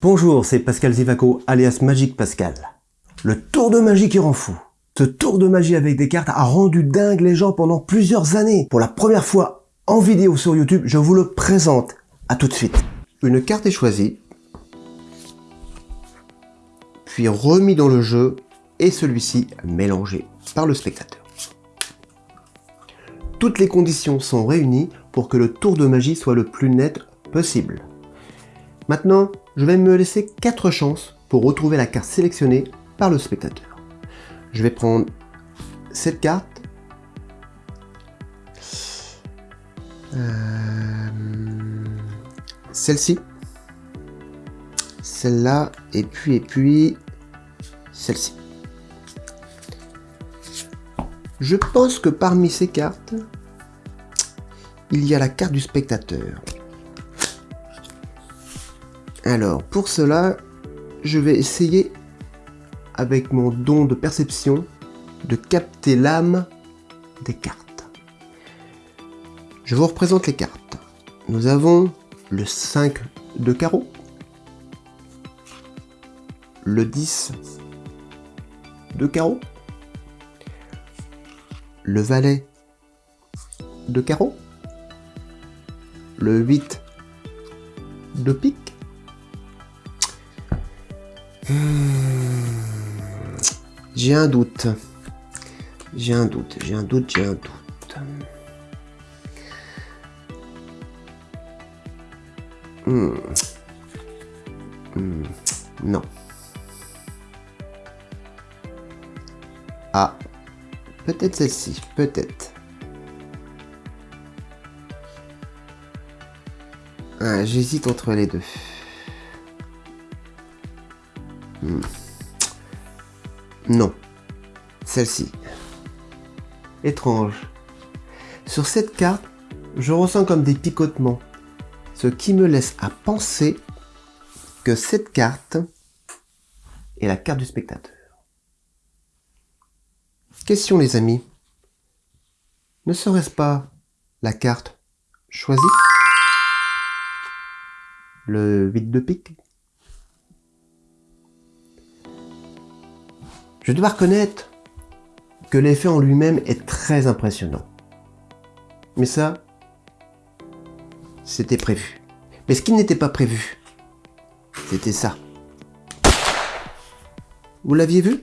Bonjour, c'est Pascal Zivaco, alias Magic Pascal. Le tour de magie qui rend fou. Ce tour de magie avec des cartes a rendu dingue les gens pendant plusieurs années. Pour la première fois en vidéo sur YouTube, je vous le présente. À tout de suite. Une carte est choisie, puis remis dans le jeu, et celui-ci mélangé par le spectateur. Toutes les conditions sont réunies pour que le tour de magie soit le plus net possible. Maintenant, je vais me laisser 4 chances pour retrouver la carte sélectionnée par le spectateur. Je vais prendre cette carte. Euh, celle-ci. Celle-là. Et puis, et puis, celle-ci. Je pense que parmi ces cartes, il y a la carte du spectateur. Alors, pour cela, je vais essayer, avec mon don de perception, de capter l'âme des cartes. Je vous représente les cartes. Nous avons le 5 de carreau, le 10 de carreau, le valet de carreau, le 8 de pique, J'ai un doute. J'ai un doute, j'ai un doute, j'ai un doute. Hmm. Hmm. Non. Ah. Peut-être celle-ci, peut-être. Ah, J'hésite entre les deux. Hmm. Non. Celle-ci. Étrange. Sur cette carte, je ressens comme des picotements. Ce qui me laisse à penser que cette carte est la carte du spectateur. Question les amis. Ne serait-ce pas la carte choisie? Le 8 de pique? Je dois reconnaître que l'effet en lui-même est très impressionnant. Mais ça, c'était prévu. Mais ce qui n'était pas prévu, c'était ça. Vous l'aviez vu?